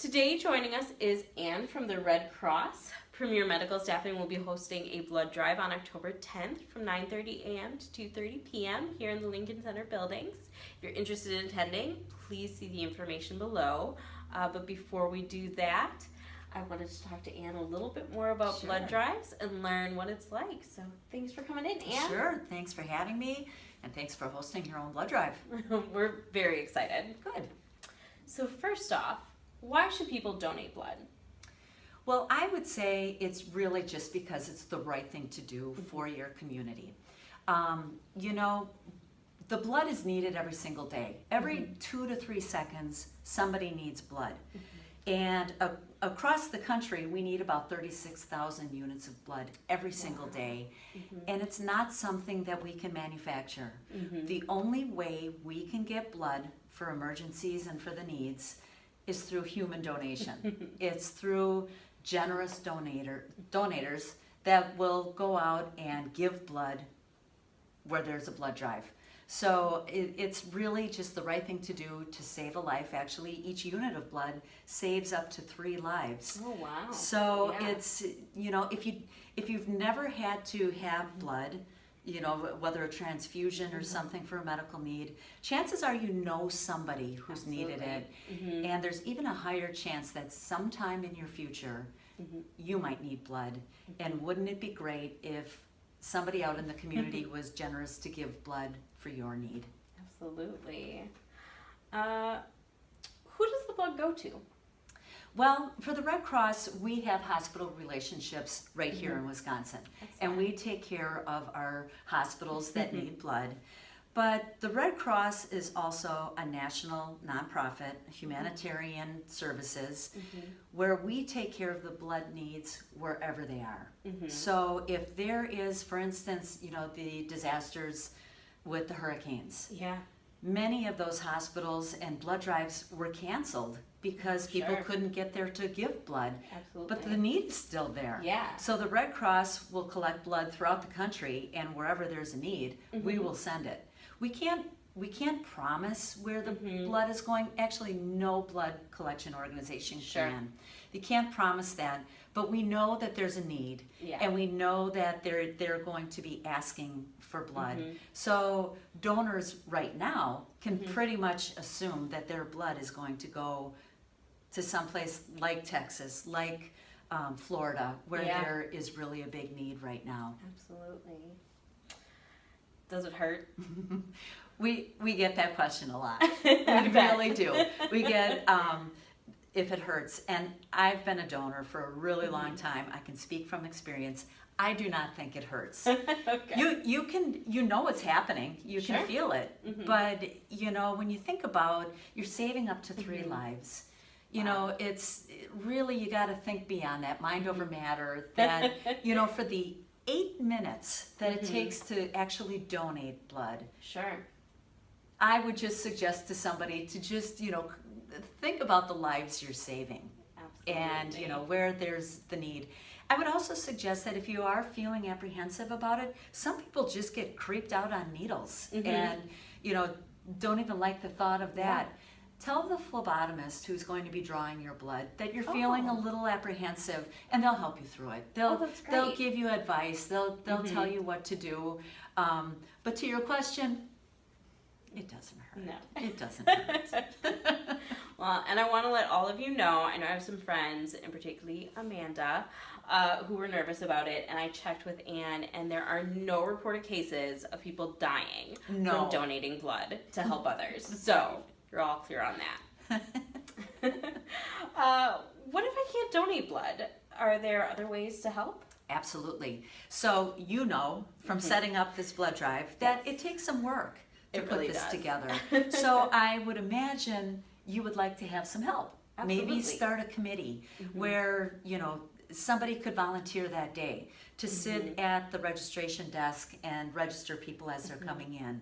Today joining us is Anne from the Red Cross. Premier Medical Staffing will be hosting a blood drive on October 10th from 9.30 a.m. to 2.30 p.m. here in the Lincoln Center buildings. If you're interested in attending, please see the information below. Uh, but before we do that, I wanted to talk to Anne a little bit more about Sure. blood drives and learn what it's like. So thanks for coming in, Anne. Sure, thanks for having me, and thanks for hosting your own blood drive. We're very excited. Good. So first off, why should people donate blood? Well, I would say it's really just because it's the right thing to do mm-hmm. for your community. Um, you know, the blood is needed every single day. Every mm-hmm. two to three seconds, somebody needs blood. Mm-hmm. And a- across the country, we need about 36,000 units of blood every single day. And it's not something that we can manufacture. The only way we can get blood for emergencies and for the needs is through human donation. it's through generous donator donators that will go out and give blood where there's a blood drive. So it, it's really just the right thing to do to save a life. Actually, each unit of blood saves up to three lives. Oh wow. So Yeah. it's you know if you if you've never had to have blood, you know whether a transfusion Mm-hmm. or something for a medical need, chances are you know somebody who's needed it, Mhm. and there's even a higher chance that sometime in your future Mhm. you might need blood. And wouldn't it be great if somebody out in the community was generous to give blood for your need? Absolutely. Uh, who does the blood go to? Well, for the Red Cross, we have hospital relationships right here in mm-hmm. Wisconsin. And we take care of our hospitals that mm-hmm. need blood. But the Red Cross is also a national nonprofit, humanitarian mm-hmm. services, where we take care of the blood needs wherever they are. So if there is, for instance, you know, the disasters with the hurricanes, Yeah. many of those hospitals and blood drives were canceled because people Sure. couldn't get there to give blood. Absolutely. But the need is still there. Yeah. So the Red Cross will collect blood throughout the country and wherever there's a need, we mm-hmm. will send it. We can't we can't promise where the mm-hmm. blood is going. Actually, no blood collection organization Sure. can. They can't promise that, but we know that there's a need Yeah. and we know that they're they're going to be asking for blood. Mm-hmm. So donors right now can mm-hmm. pretty much assume that their blood is going to go to someplace like Texas, like um, Florida, where Yeah. there is really a big need right now. Absolutely. Does it hurt? We we get that question a lot. We really do. We get um, if it hurts, and I've been a donor for a really Mm-hmm. long time. I can speak from experience. I do not think it hurts. okay. You you can you know what's happening. You Sure. can feel it. Mhm. But you know when you think about you're saving up to 3 Mhm. lives. You know it's really you got to think beyond that mind over matter. That you know for the eight minutes that it Mhm. takes to actually donate blood, Sure. I would just suggest to somebody to just you know think about the lives you're saving Absolutely. and you know where there's the need i would also suggest that if you are feeling apprehensive about it some people just get creeped out on needles Mhm. and you know don't even like the thought of that tell the phlebotomist who's going to be drawing your blood that you're feeling a Oh. little apprehensive and they'll help you through it they'll Oh, they'll give you advice they'll they'll Mhm. tell you what to do um, but to your question it doesn't hurt No. it doesn't hurt Well, and I want to let all of you know, I know I have some friends, and particularly Amanda, uh, who were nervous about it, and I checked with Anne, and there are no reported cases of people dying No. from donating blood to help others. So you're all clear on that. uh, what if I can't donate blood? Are there other ways to help? Absolutely. So you know from mm-hmm. setting up this blood drive that it takes some work to It put really this does. together. so I would imagine you would like to have some help. Absolutely. Maybe start a committee mm-hmm. where, you know, somebody could volunteer that day to sit mm-hmm. at the registration desk and register people as they're coming in.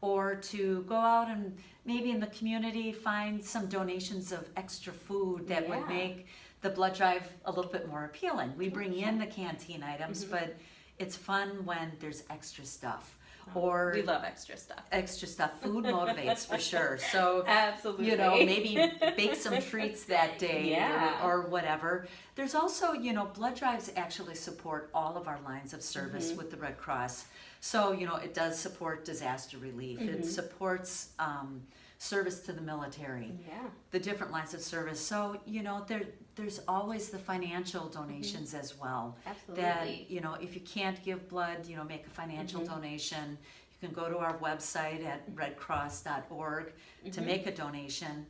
Or to go out and maybe in the community find some donations of extra food that would make the blood drive a little bit more appealing. We bring in the canteen items, mm-hmm. but it's fun when there's extra stuff. Or we love extra stuff. extra stuff. Food motivates for sure. So Absolutely. you know, maybe bake some treats that day Yeah. or, or whatever. There's also, you know, blood drives actually support all of our lines of service Mm-hmm. with the Red Cross. So, you know, it does support disaster relief, Mm-hmm. it supports um, service to the military, Yeah. the different lines of service. So, you know, there there's always the financial donations as well. Absolutely. That, Mm-hmm. You know, if you can't give blood, you know, make a financial Mm-hmm. donation. You can go to our website at redcross.org to Mm-hmm. make a donation.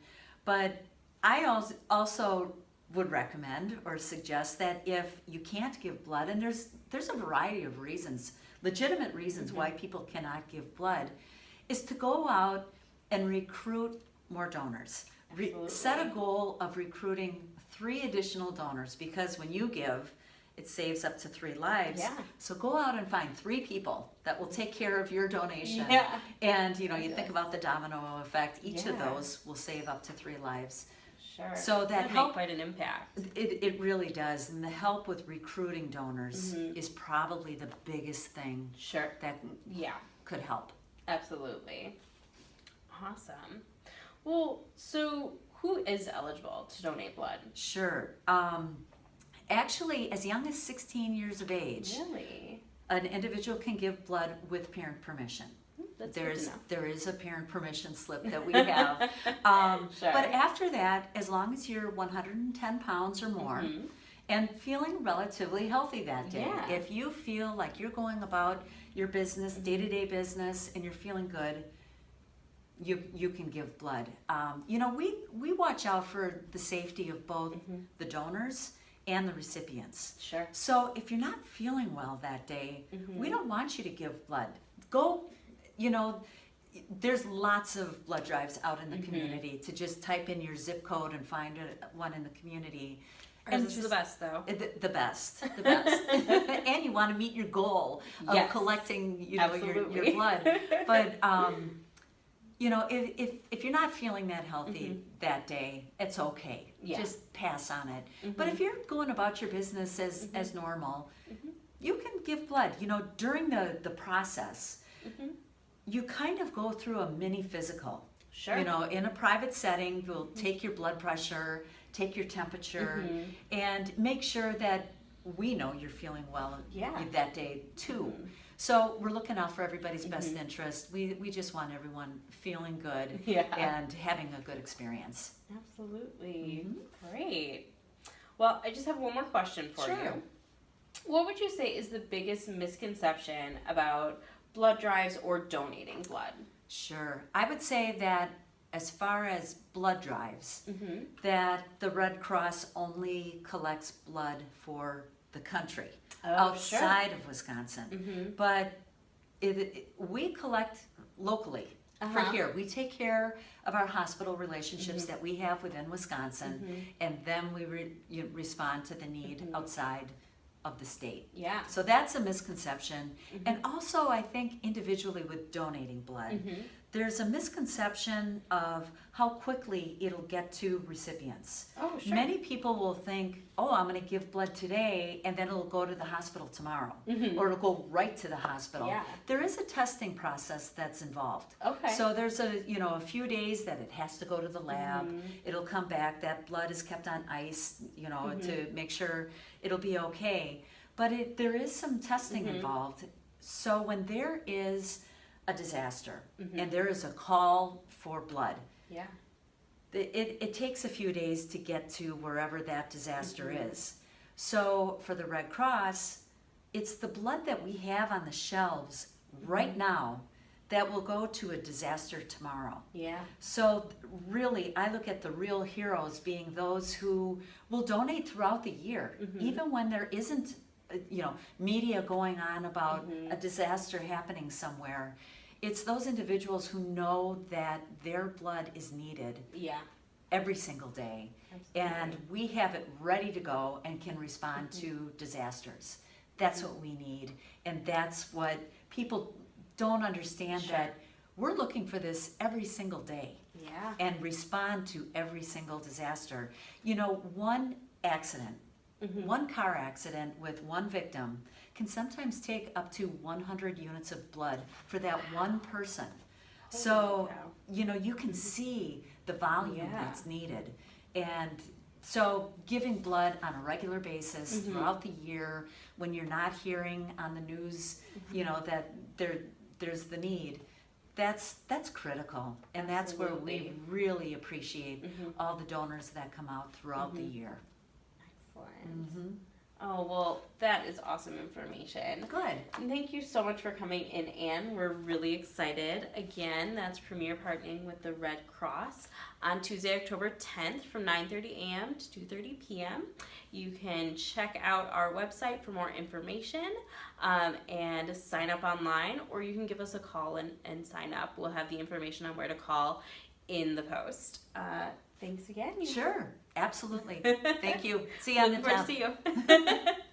But I also would recommend or suggest that if you can't give blood, and there's there's a variety of reasons, legitimate reasons why Mm-hmm. people cannot give blood, is to go out and recruit more donors. Re- set a goal of recruiting three additional donors because when you give, it saves up to three lives. Yeah. So go out and find three people that will take care of your donation. Yeah. And you know, you think about the domino effect. Each of those will save up to three lives. Sure. So that Would help- make quite an impact. It, it really does. And the help with recruiting donors Mhm. is probably the biggest thing Sure. that Yeah. could help. Absolutely. Awesome. Well, so who is eligible to donate blood? Sure. Um, actually, as young as 16 years of age, Really? an individual can give blood with parent permission. That's There's good to know. there is a parent permission slip that we have. Um, Sure. But after that, as long as you're 110 pounds or more Mhm. and feeling relatively healthy that day, Yeah. if you feel like you're going about your business, Mm-hmm. day to day business, and you're feeling good, you you can give blood. Um, you know, we we watch out for the safety of both Mm-hmm. the donors and the recipients. Sure. So if you're not feeling well that day, Mm-hmm. we don't want you to give blood. Go, you know, there's lots of blood drives out in the Mhm. community to just type in your zip code and find a, one in the community. Ours And is the best, though. The, the best, the best. and you want to meet your goal of Yes. collecting, you know, your, your blood. But, um, you know, if, if, if you're not feeling that healthy that day, it's okay. Mm-hmm. Yeah. Just pass on it. Mhm. But if you're going about your business as, Mm-hmm. as normal, you can give blood. You know, during the, the process, Mhm. you kind of go through a mini physical. Sure. Mm-hmm. You know, in a private setting, you'll take your blood pressure, take your temperature, and make sure that we know you're feeling well Yeah. that day too. So we're looking out for everybody's best interest. We, we just want everyone feeling good Yeah. and having a good experience. Absolutely. Mm-hmm. Great. Well, I just have one more question for Sure. you. What would you say is the biggest misconception about blood drives or donating blood? Sure. I would say that as far as blood drives, Mm-hmm. that the Red Cross only collects blood for the country Oh, outside of Wisconsin. Mm-hmm. But it, it- we collect locally for Uh-huh. here. We take care of our hospital relationships Mm-hmm. that we have within Wisconsin, and then we re, you respond to the need Mm-hmm. outside of the state. Yeah. So that's a misconception. Mm-hmm. And also, I think individually with donating blood, Mm-hmm. There's a misconception of how quickly it'll get to recipients. Oh, sure. Many people will think, oh, I'm going to give blood today, and then it'll go to the hospital tomorrow, Mhm. or it'll go right to the hospital. Yeah. There is a testing process that's involved. Okay. So there's a you know a few days that it has to go to the lab. Mhm. It'll come back. That blood is kept on ice, you know, Mm-hmm. to make sure it'll be okay. But it, there is some testing Mm-hmm. involved. So when there is a disaster Mm-hmm. and there is a call for blood, yeah. it, it, takes a few days to get to wherever that disaster Mm-hmm. is. So for the Red Cross, it's the blood that we have on the shelves right Mm-hmm. now that will go to a disaster tomorrow. Yeah. So really, I look at the real heroes being those who will donate throughout the year, Mm-hmm. even when there isn't, uh, you know, media going on about Mm-hmm. a disaster happening somewhere. It's those individuals who know that their blood is needed Yeah. every single day, and we have it ready to go and can respond mm-hmm. to disasters. That's what we need, and that's what people don't understand Sure. that we're looking for this every single day Yeah. and respond to every single disaster. You know, one accident Mhm. One car accident with one victim can sometimes take up to 100 units of blood for that one person. So, cow. you know, you can see the volume Yeah. that's needed. And so, giving blood on a regular basis Mhm. throughout the year, when you're not hearing on the news, you know, that there there's the need, that's that's critical. And that's where we really appreciate Mhm. all the donors that come out throughout the Mhm. year. Excellent. hmm Oh, well, that is awesome information. Good. And thank you so much for coming in, Anne. We're really excited. Again, that's Premier partnering with the Red Cross on Tuesday, October 10th from 9.30 a.m. to 2.30 p.m. You can check out our website for more information um, and sign up online, or you can give us a call and, and sign up. We'll have the information on where to call in the post. Uh, thanks again. Sure. Absolutely. Thank you. See you on the Looking forward to 10th. see you.